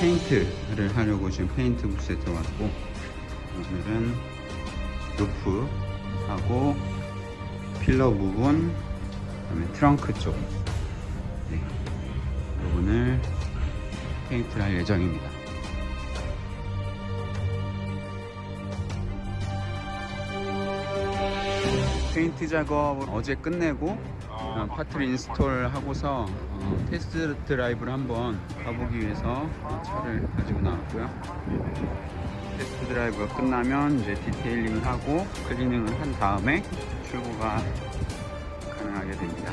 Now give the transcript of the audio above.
페인트를 하려고 지금 페인트 부스에 들어왔고 오늘은 roof 하고 pillar 부분 그다음에 트렁크 쪽 네. 부분을 페인트를 할 예정입니다. 페인트 작업을 어제 끝내고 어, 파트를 install 하고서 어, test drive를 한번 가보기 위해서 어, 차를 가지고 나왔고요. 테스트 드라이브가 끝나면 이제 디테일링을 하고 클리닝을 한 다음에 출고가 가능하게 됩니다.